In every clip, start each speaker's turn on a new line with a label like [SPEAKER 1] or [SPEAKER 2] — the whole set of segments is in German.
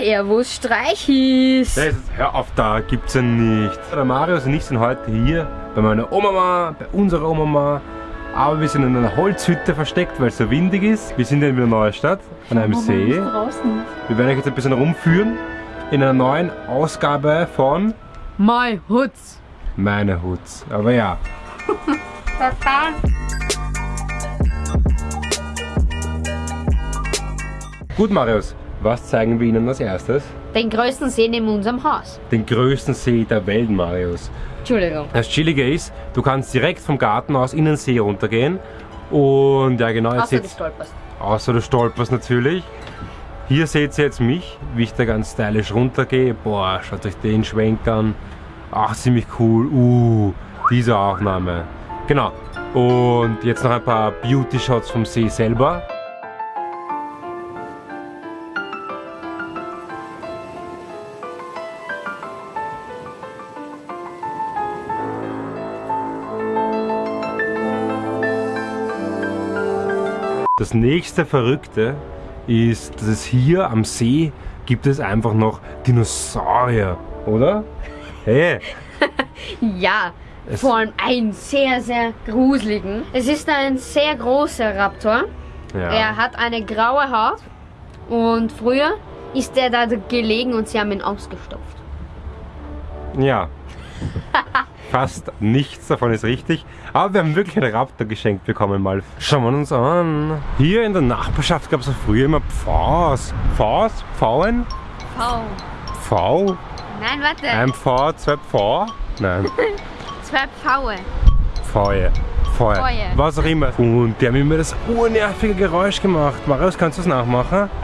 [SPEAKER 1] Servus Streichis.
[SPEAKER 2] Das, hör auf, da gibt's ja nicht. Der Marius und ich sind heute hier bei meiner Oma, bei unserer Oma. Aber wir sind in einer Holzhütte versteckt, weil es so windig ist. Wir sind in der Neustadt an einem
[SPEAKER 1] Mama
[SPEAKER 2] See.
[SPEAKER 1] draußen.
[SPEAKER 2] Wir werden euch jetzt ein bisschen rumführen in einer neuen Ausgabe von
[SPEAKER 1] My Hoods.
[SPEAKER 2] Meine Hutz. Aber ja, gut Marius, was zeigen wir Ihnen als erstes?
[SPEAKER 1] Den größten See neben unserem Haus.
[SPEAKER 2] Den größten See der Welt, Marius.
[SPEAKER 1] Entschuldigung.
[SPEAKER 2] Das Chillige ist, du kannst direkt vom Garten aus in den See runtergehen. Und ja genau, jetzt
[SPEAKER 1] Außer du stolperst.
[SPEAKER 2] außer du stolperst natürlich. Hier seht ihr jetzt mich, wie ich da ganz stylisch runtergehe. Boah, schaut euch den Schwenk an. Ach, ziemlich cool. Uh, diese Aufnahme. Genau. Und jetzt noch ein paar Beauty-Shots vom See selber. Das nächste Verrückte ist, dass es hier am See gibt es einfach noch Dinosaurier, oder? Hey,
[SPEAKER 1] Ja,
[SPEAKER 2] Es-
[SPEAKER 1] vor allem einen sehr, sehr gruseligen. Es ist ein sehr großer Raptor.
[SPEAKER 2] ja.
[SPEAKER 1] Er hat eine graue Haut und früher ist er da gelegen und sie haben ihn ausgestopft.
[SPEAKER 2] Ja. Fast nichts davon ist richtig. Aber wir haben wirklich einen Raptor geschenkt bekommen mal. Schauen wir uns an. Hier in der Nachbarschaft gab es auch früher immer Pfaus. Pfaus? Pfauen?
[SPEAKER 1] V.
[SPEAKER 2] V?
[SPEAKER 1] Nein, warte.
[SPEAKER 2] Ein V, zwei Pfau? Nein.
[SPEAKER 1] Zwei Pfaue.
[SPEAKER 2] Feuer. Feuer.
[SPEAKER 1] Feuer.
[SPEAKER 2] Was auch immer. Und die haben immer das urnervige Geräusch gemacht. Marius, kannst du es nachmachen?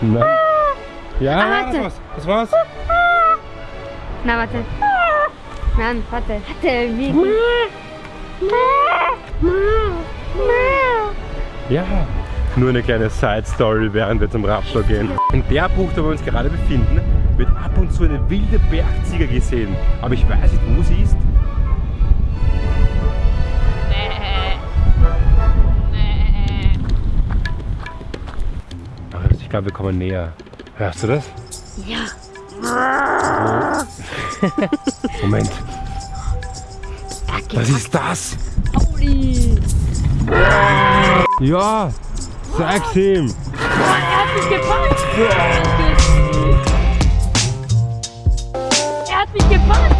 [SPEAKER 2] Nein. Ja,
[SPEAKER 1] Ah, warte.
[SPEAKER 2] was, was war's?
[SPEAKER 1] Na, warte. Nein, warte. Warte, wie?
[SPEAKER 2] Ja. Nur eine kleine Side-Story, während wir zum Raptor gehen. In der Bucht, wo wir uns gerade befinden, wird ab und zu eine wilde Bergziege gesehen. Aber ich weiß nicht, wo sie ist. Ich glaube, wir kommen näher. Hörst du das?
[SPEAKER 1] Ja.
[SPEAKER 2] Moment. Was ist das?
[SPEAKER 1] Pauli.
[SPEAKER 2] Ja, sag's ihm.
[SPEAKER 1] Er hat mich gepackt. Er hat mich gepackt.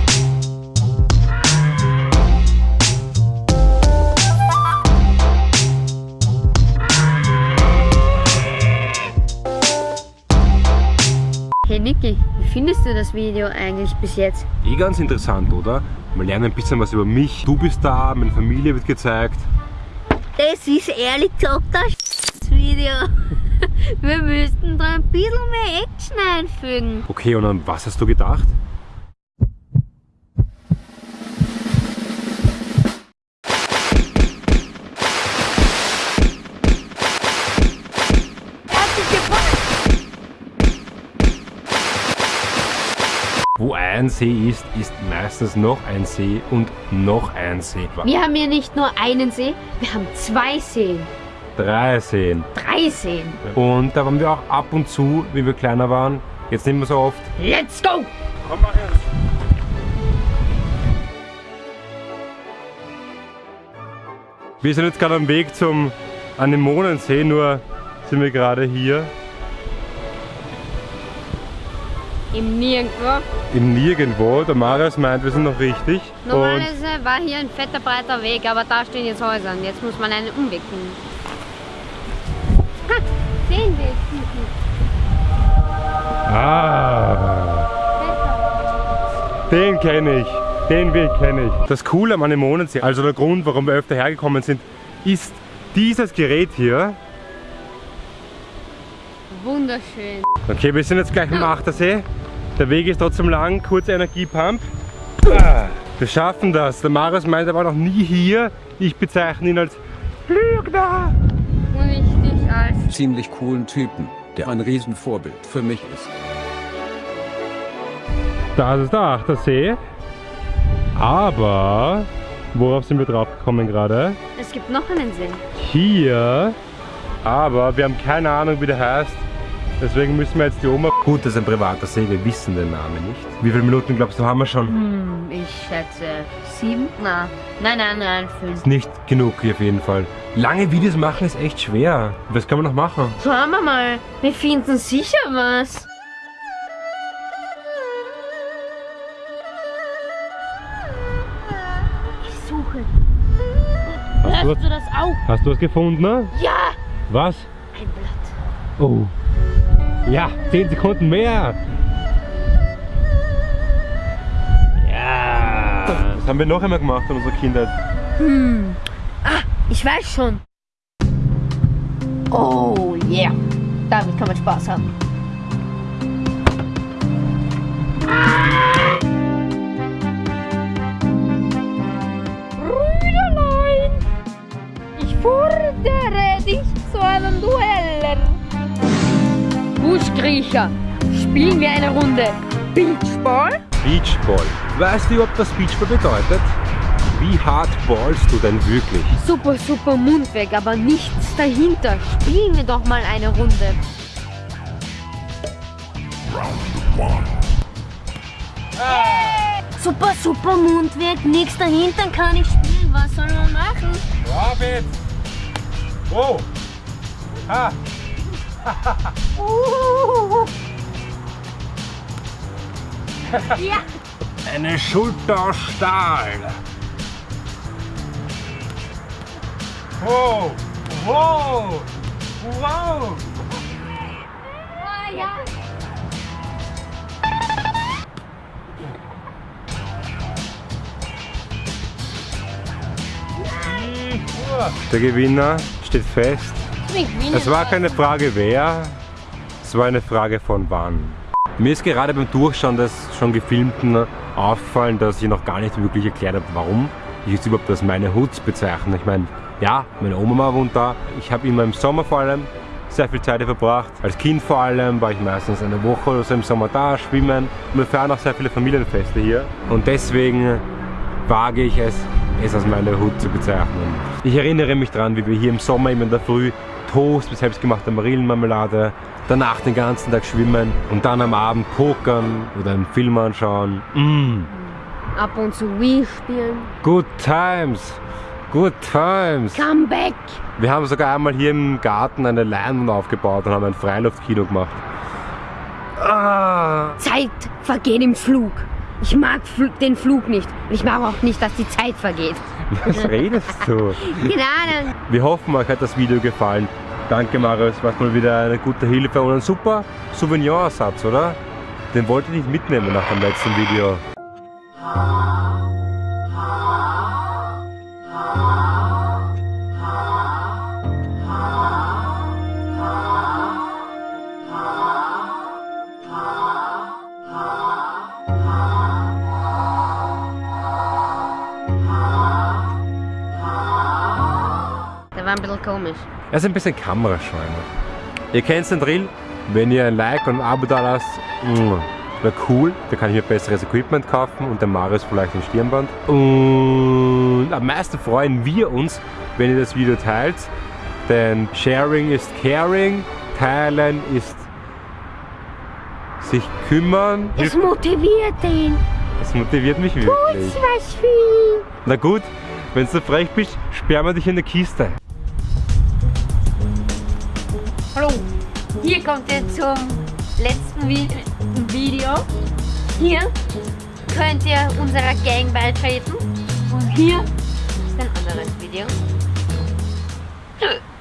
[SPEAKER 1] Hey Niki, findest du das Video eigentlich bis jetzt?
[SPEAKER 2] Eh ganz interessant, oder? Wir lernen ein bisschen was über mich. Du bist da, meine Familie wird gezeigt.
[SPEAKER 1] Das ist ehrlich gesagt das Video. Wir müssten da ein bisschen mehr Action einfügen.
[SPEAKER 2] Okay, und an was hast du gedacht? Wo ein See ist, ist meistens noch ein See und noch ein See.
[SPEAKER 1] Wir haben hier nicht nur einen See, wir haben zwei Seen.
[SPEAKER 2] Drei Seen.
[SPEAKER 1] Drei Seen.
[SPEAKER 2] Und da waren wir auch ab und zu, wie wir kleiner waren. Jetzt nicht mehr so oft.
[SPEAKER 1] Let's go!
[SPEAKER 2] Komm mal her. Wir sind jetzt gerade am Weg zum Anemonensee, nur sind wir gerade hier
[SPEAKER 1] Im Nirgendwo.
[SPEAKER 2] im Nirgendwo. Der Marius meint, wir sind noch richtig.
[SPEAKER 1] Normalerweise war hier ein fetter breiter Weg, aber da stehen jetzt Häuser und jetzt muss man einen Umweg finden. Ha, den Weg.
[SPEAKER 2] ah, den kenne ich. Den Weg kenne ich. Das Coole am Anemonensee, also der Grund, warum wir öfter hergekommen sind, ist dieses Gerät hier.
[SPEAKER 1] Wunderschön.
[SPEAKER 2] Okay, wir sind jetzt gleich am Achtersee. Der Weg ist trotzdem lang, kurze Energiepump. Ah, Wir schaffen das. Der Marius meint, er war noch nie hier. Ich bezeichne ihn als Lügner.
[SPEAKER 1] Und ich dich als.
[SPEAKER 3] ziemlich coolen Typen, der ein Riesenvorbild für mich ist.
[SPEAKER 2] Das ist der Achtersee. Aber, worauf sind wir drauf gekommen gerade?
[SPEAKER 1] Es gibt noch einen See.
[SPEAKER 2] Hier. Aber wir haben keine Ahnung, wie der heißt. Deswegen müssen wir jetzt die Oma... Gut, das ist ein privater See, wir wissen den Namen nicht. Wie viele Minuten glaubst du, haben wir schon?
[SPEAKER 1] Hm, ich schätze sieben? Na, nein, nein, nein, fünf.
[SPEAKER 2] Nicht genug hier auf jeden Fall. Lange Videos machen ist echt schwer. Was kann man noch machen?
[SPEAKER 1] Schauen wir mal. Wir finden sicher was. Ich suche.
[SPEAKER 2] Hast du,
[SPEAKER 1] Hörst du das auch?
[SPEAKER 2] hast du was gefunden? Ne?
[SPEAKER 1] Ja!
[SPEAKER 2] Was?
[SPEAKER 1] Ein Blatt.
[SPEAKER 2] Oh. Ja, 10 Sekunden mehr. Ja. Das haben wir noch einmal gemacht in unserer Kindheit.
[SPEAKER 1] Hm. Ah, ich weiß schon. Oh yeah. Damit kann man Spaß haben. Buschkriecher, spielen wir eine Runde Beachball?
[SPEAKER 2] Beachball. Weißt du überhaupt, was Beachball bedeutet? Wie hart ballst du denn wirklich?
[SPEAKER 1] Super, super Mund weg, aber nichts dahinter. Spielen wir doch mal eine Runde. Super, super Mund weg, nichts dahinter kann ich spielen. Was soll man machen?
[SPEAKER 2] David! Wow! Ha!
[SPEAKER 1] Uh. ja,
[SPEAKER 2] Eine Schulter aus Stahl. Wow! Wow! Wow!
[SPEAKER 1] ah, ja.
[SPEAKER 2] Der Gewinner steht fest. Es war keine Frage wer, es war eine Frage von wann. Mir ist gerade beim Durchschauen des schon gefilmten aufgefallen, dass ich noch gar nicht wirklich erklärt habe, warum ich jetzt überhaupt als meine Hut bezeichne. Ich meine, ja, meine Oma wohnt da. Ich habe immer im Sommer vor allem sehr viel Zeit verbracht. Als Kind vor allem war ich meistens eine Woche oder so im Sommer da, schwimmen. Wir feiern auch sehr viele Familienfeste hier. Und deswegen wage ich es, es als meine Hut zu bezeichnen. Ich erinnere mich daran, wie wir hier im Sommer immer in der Früh Toast mit selbstgemachter Marillenmarmelade, danach den ganzen Tag schwimmen und dann am Abend pokern oder einen Film anschauen. Mm.
[SPEAKER 1] Ab und zu Wii spielen.
[SPEAKER 2] Good times, good times.
[SPEAKER 1] Come back.
[SPEAKER 2] Wir haben sogar einmal hier im Garten eine Leinwand aufgebaut und haben ein Freiluftkino gemacht. Ah.
[SPEAKER 1] Zeit vergeht im Flug. Ich mag den Flug nicht. Ich mag auch nicht, dass die Zeit vergeht.
[SPEAKER 2] Was redest du?
[SPEAKER 1] Ahnung.
[SPEAKER 2] Wir hoffen, euch hat das Video gefallen. Danke Marius, war mal wieder eine gute Hilfe und ein super Souvenirersatz, oder? Den wollte ich nicht mitnehmen nach dem letzten Video.
[SPEAKER 1] Bisschen komisch.
[SPEAKER 2] Er ist ein bisschen kamerascheu. Ihr kennt den Drill. Wenn ihr ein Like und ein Abo da lasst, wäre cool. Da kann ich mir besseres Equipment kaufen und der Marius vielleicht ein Stirnband. Und am meisten freuen wir uns, wenn ihr das Video teilt. Denn Sharing ist Caring, Teilen ist sich kümmern.
[SPEAKER 1] Es motiviert ihn.
[SPEAKER 2] Das motiviert mich wirklich.
[SPEAKER 1] was für ihn.
[SPEAKER 2] Na gut, wenn du frech bist, sperren wir dich in der Kiste.
[SPEAKER 1] Hallo. Hier kommt ihr zum letzten Vi Video. Hier könnt ihr unserer Gang beitreten. Und hier ist ein anderes Video.